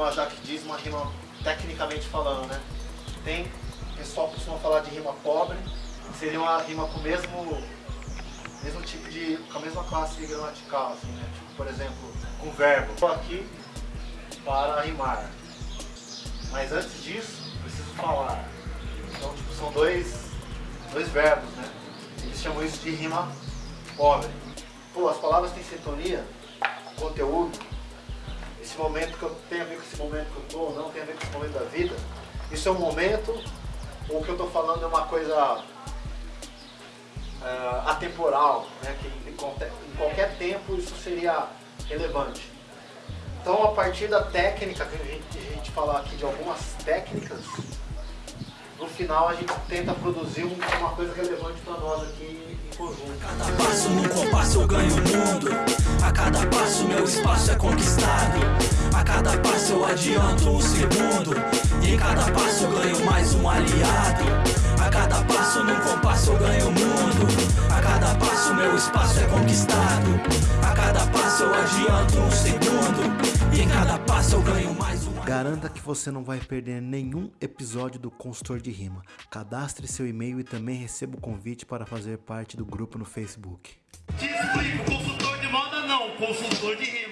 como a Jaque diz, uma rima tecnicamente falando, né? Tem, o pessoal costuma falar de rima pobre, seria uma rima com o mesmo, mesmo tipo de, com a mesma classe gramatical, assim, né? Tipo, por exemplo, com verbo. Estou aqui para rimar. Mas antes disso, preciso falar. Então, tipo, são dois, dois verbos, né? Eles chamam isso de rima pobre. Pô, as palavras têm sintonia, conteúdo, momento que eu tenho a ver com esse momento que eu estou, não tem a ver com esse momento da vida. Isso é um momento, ou o que eu estou falando é uma coisa uh, atemporal, né? que em qualquer tempo isso seria relevante. Então, a partir da técnica, que a gente, a gente falar aqui de algumas técnicas, no final a gente tenta produzir uma coisa relevante para nós aqui em conjunto. Cada passo num compasso eu ganho o mundo. A cada passo meu espaço é conquistado. A cada passo eu adianto um segundo. E em cada passo eu ganho mais um aliado. A cada passo num compasso eu ganho o mundo. A cada passo meu espaço é conquistado. A cada passo eu adianto um segundo. E em cada passo eu ganho mais um Garanta que você não vai perder nenhum episódio do Consultor de Rima. Cadastre seu e-mail e também receba o convite para fazer parte do grupo no Facebook. Te explico, consultor de moda não, consultor de rima.